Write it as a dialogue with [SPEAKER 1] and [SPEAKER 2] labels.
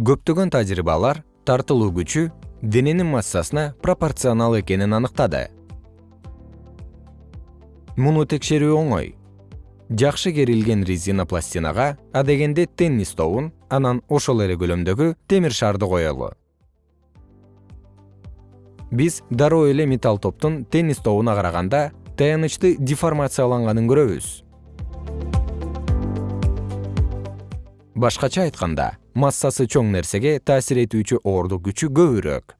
[SPEAKER 1] көптөгөн тажрыйбалар тартылуу күчү дененин массасына пропорционал экенин аныктады. Муну текшерүү оңой. Жакшы керилген резина пластинага адегенде теннис тобун анан ошол эле көлөмдөгү темир шарды коелу. Биз дароо эле металл топтун теннис тобуна караганда таянычты деформацияланганын көрөбүз. Башкача айтканда массасы чоң нерсеге таасир этүүчү оордук күчү көбүрөөк